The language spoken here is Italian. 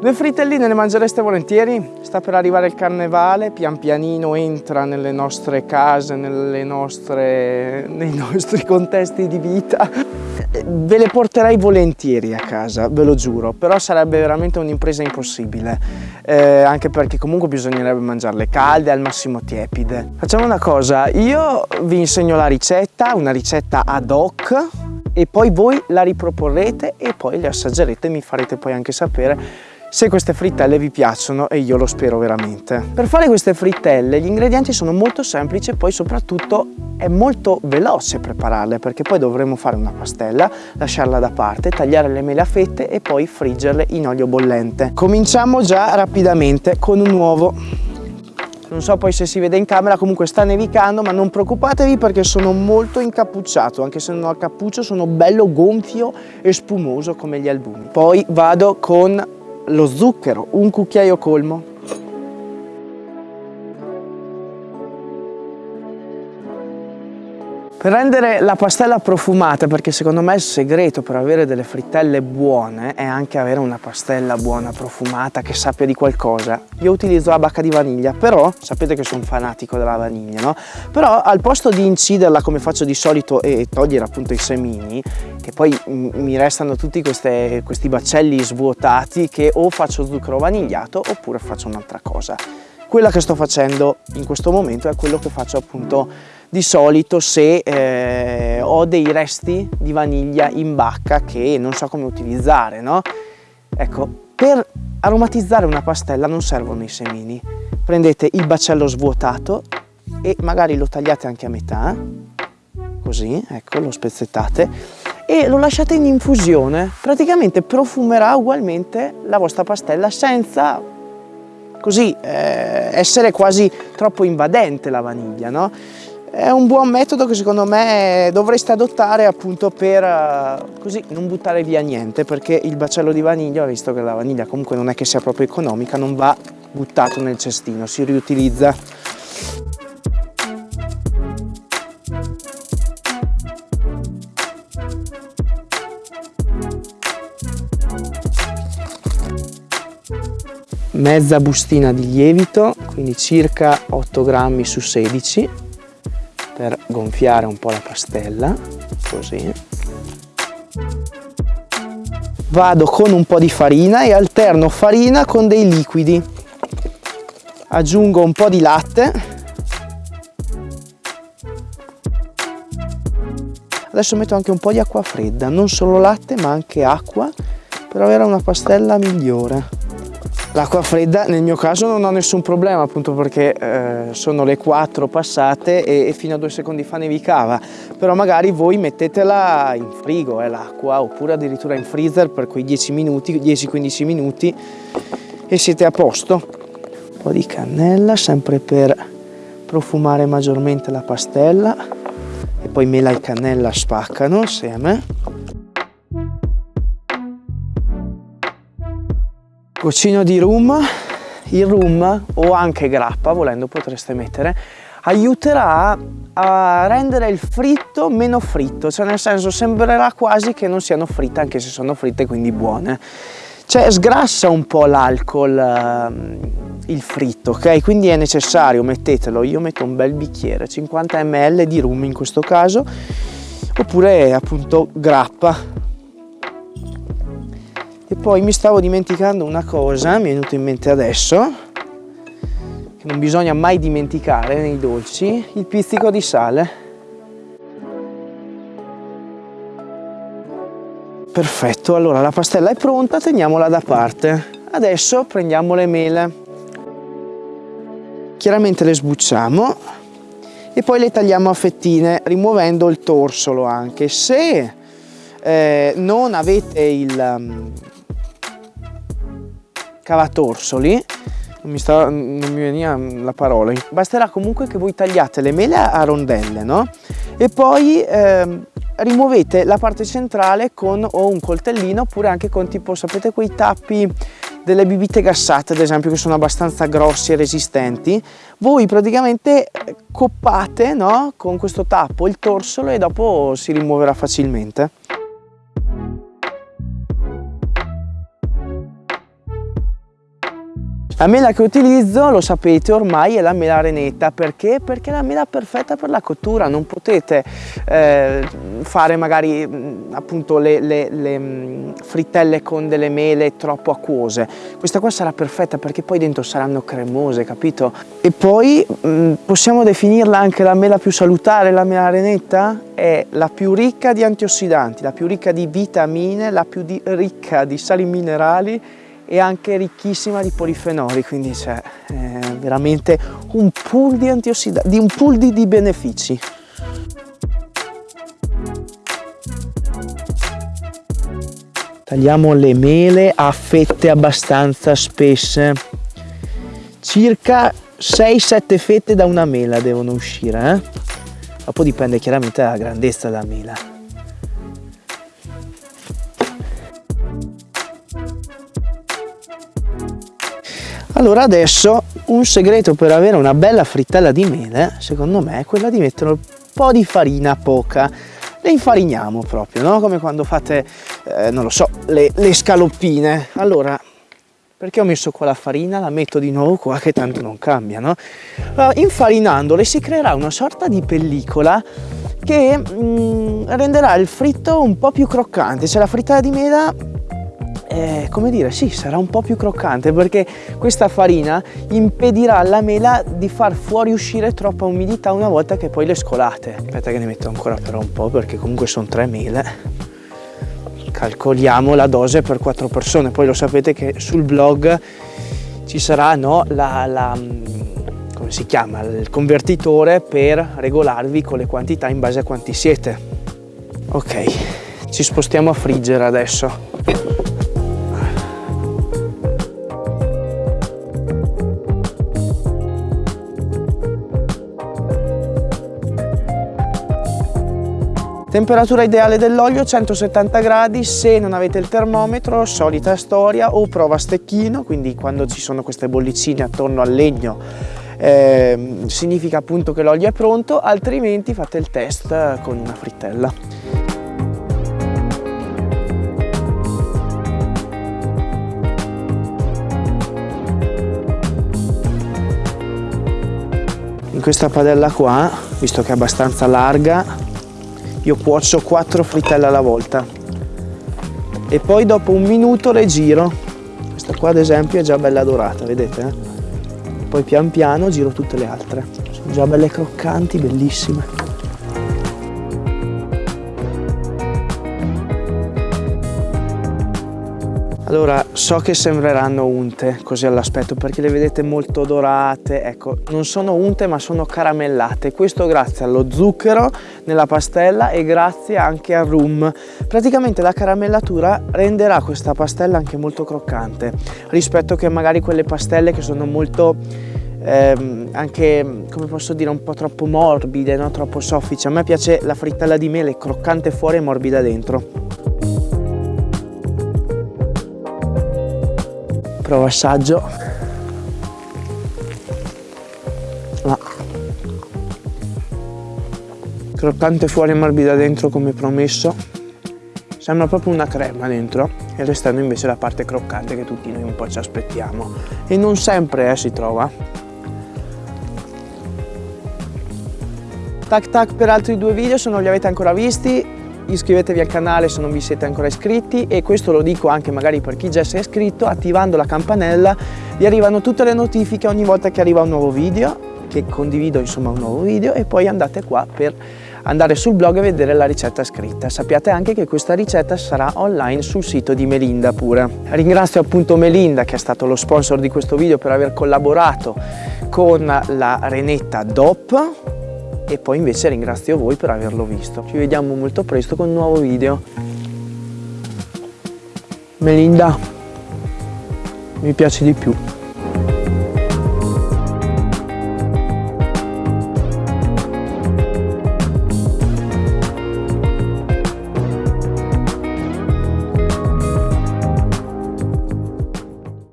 Due fritelline le mangereste volentieri? Sta per arrivare il carnevale, pian pianino entra nelle nostre case, nostre, nei nostri contesti di vita. Ve le porterei volentieri a casa, ve lo giuro, però sarebbe veramente un'impresa impossibile, eh, anche perché comunque bisognerebbe mangiarle calde, al massimo tiepide. Facciamo una cosa, io vi insegno la ricetta, una ricetta ad hoc, e poi voi la riproporrete e poi le assaggerete mi farete poi anche sapere se queste frittelle vi piacciono e io lo spero veramente. Per fare queste frittelle gli ingredienti sono molto semplici e poi soprattutto è molto veloce prepararle perché poi dovremo fare una pastella, lasciarla da parte, tagliare le mele a fette e poi friggerle in olio bollente. Cominciamo già rapidamente con un uovo non so poi se si vede in camera comunque sta nevicando ma non preoccupatevi perché sono molto incappucciato anche se non ho cappuccio sono bello gonfio e spumoso come gli albumi poi vado con lo zucchero, un cucchiaio colmo, Per rendere la pastella profumata, perché secondo me il segreto per avere delle frittelle buone è anche avere una pastella buona, profumata, che sappia di qualcosa. Io utilizzo la bacca di vaniglia, però sapete che sono fanatico della vaniglia, no? Però al posto di inciderla come faccio di solito e togliere appunto i semini, che poi mi restano tutti queste, questi baccelli svuotati che o faccio zucchero vanigliato oppure faccio un'altra cosa. Quella che sto facendo in questo momento è quello che faccio appunto di solito se eh, ho dei resti di vaniglia in bacca che non so come utilizzare, no? Ecco, per aromatizzare una pastella non servono i semini. Prendete il baccello svuotato e magari lo tagliate anche a metà, così, ecco, lo spezzettate e lo lasciate in infusione. Praticamente profumerà ugualmente la vostra pastella senza così eh, essere quasi troppo invadente la vaniglia, no? È un buon metodo che secondo me dovreste adottare appunto per eh, così non buttare via niente perché il baccello di vaniglia, visto che la vaniglia comunque non è che sia proprio economica, non va buttato nel cestino, si riutilizza. Mezza bustina di lievito, quindi circa 8 grammi su 16 per gonfiare un po' la pastella, così. Vado con un po' di farina e alterno farina con dei liquidi. Aggiungo un po' di latte. Adesso metto anche un po' di acqua fredda, non solo latte ma anche acqua per avere una pastella migliore. L'acqua fredda nel mio caso non ho nessun problema appunto perché eh, sono le 4 passate e, e, fino a due secondi fa nevicava. Però magari voi mettetela in frigo eh, l'acqua oppure addirittura in freezer per quei 10 minuti 10-15 minuti e siete a posto. Un po' di cannella sempre per profumare maggiormente la pastella. E poi mela e cannella spaccano assieme goccino di rum il rum o anche grappa volendo potreste mettere aiuterà a rendere il fritto meno fritto. Cioè nel senso sembrerà quasi che non siano fritte anche se sono fritte quindi buone. Cioè sgrassa un po' l'alcol uh, il fritto ok? Quindi è necessario mettetelo. Io metto un bel bicchiere 50 ml di rum in questo caso oppure appunto grappa e poi mi stavo dimenticando una cosa, mi è venuto in mente adesso, che non bisogna mai dimenticare nei dolci, il pizzico di sale. Perfetto, allora la pastella è pronta, teniamola da parte. Adesso prendiamo le mele. Chiaramente le sbucciamo e poi le tagliamo a fettine, rimuovendo il torsolo anche. Se eh, non avete il, cavatorsoli non mi, sta, non mi veniva la parola basterà comunque che voi tagliate le mele a rondelle no? e poi eh, rimuovete la parte centrale con o un coltellino oppure anche con tipo sapete quei tappi delle bibite gassate ad esempio che sono abbastanza grossi e resistenti voi praticamente coppate no? con questo tappo il torsolo e dopo si rimuoverà facilmente La mela che utilizzo, lo sapete ormai, è la mela renetta. Perché? Perché è la mela perfetta per la cottura. Non potete eh, fare magari mm, appunto le, le, le, mm, frittelle con delle mele troppo acquose. Questa qua sarà perfetta perché poi dentro saranno cremose, capito? E poi mh, mm, possiamo definirla anche la mela più salutare, la mela renetta? È la più ricca di antiossidanti, la più ricca di vitamine, la più di, ricca di sali minerali e anche ricchissima di polifenoli, quindi c'è eh, veramente un pool di antiossidanti, un pool di, di benefici. Tagliamo le mele a fette abbastanza spesse, circa 6-7 fette da una mela devono uscire, eh? dopo dipende chiaramente dalla grandezza della mela. Allora adesso un segreto per avere una bella frittella di mele, secondo me, è quella di mettere un po' di farina poca. Le infariniamo proprio, no? Come quando fate, eh, non lo so, le, le scaloppine. Allora, perché ho messo qua la farina? La metto di nuovo qua che tanto non cambia, no? Allora, infarinandole si creerà una sorta di pellicola che mm, renderà il fritto un po' più croccante. Cioè la frittata di mela eh, come dire, sì, sarà un po' più croccante perché questa farina impedirà alla mela di far fuoriuscire troppa umidità una volta che poi le scolate. Aspetta che ne metto ancora però un po' perché comunque sono tre mele. Calcoliamo la dose per quattro persone, poi lo sapete che sul blog ci sarà no, la, la come si chiama, il convertitore per regolarvi con le quantità in base a quanti siete. Ok, ci spostiamo a friggere adesso. Temperatura ideale dell'olio 170 gradi, se non avete il termometro, solita storia, o prova a stecchino, quindi quando ci sono queste bollicine attorno al legno eh, significa appunto che l'olio è pronto, altrimenti fate il test con una frittella. In questa padella qua, visto che è abbastanza larga, io cuocio 4 frittelle alla volta. E poi dopo un minuto le giro questa qua ad esempio è già bella dorata vedete eh? poi pian piano giro tutte le altre. Sono già belle croccanti bellissime Allora, so che sembreranno unte così all'aspetto perché le vedete molto dorate, ecco, non sono unte ma sono caramellate, questo grazie allo zucchero nella pastella e grazie anche al rum. Praticamente la caramellatura renderà questa pastella anche molto croccante rispetto che magari quelle pastelle che sono molto ehm, anche, come posso dire, un po' troppo morbide, no? troppo soffici. A me piace la frittella di mele croccante fuori e morbida dentro. Provo assaggio. Croccante fuori e morbida dentro come promesso. Sembra proprio una crema dentro e restando invece la parte croccante che tutti noi un po' ci aspettiamo. E non sempre eh, si trova. Tac tac per altri due video se non li avete ancora visti iscrivetevi al canale se non vi siete ancora iscritti e questo lo dico anche magari per chi già si è iscritto, attivando la campanella vi arrivano tutte le notifiche ogni volta che arriva un nuovo video, che condivido insomma un nuovo video e poi andate qua per andare sul blog e vedere la ricetta scritta. Sappiate anche che questa ricetta sarà online sul sito di Melinda pure. Ringrazio appunto Melinda che è stato lo sponsor di questo video per aver collaborato con la Renetta DOP e poi invece ringrazio voi per averlo visto. Ci vediamo molto presto con un nuovo video. Melinda, mi piace di più.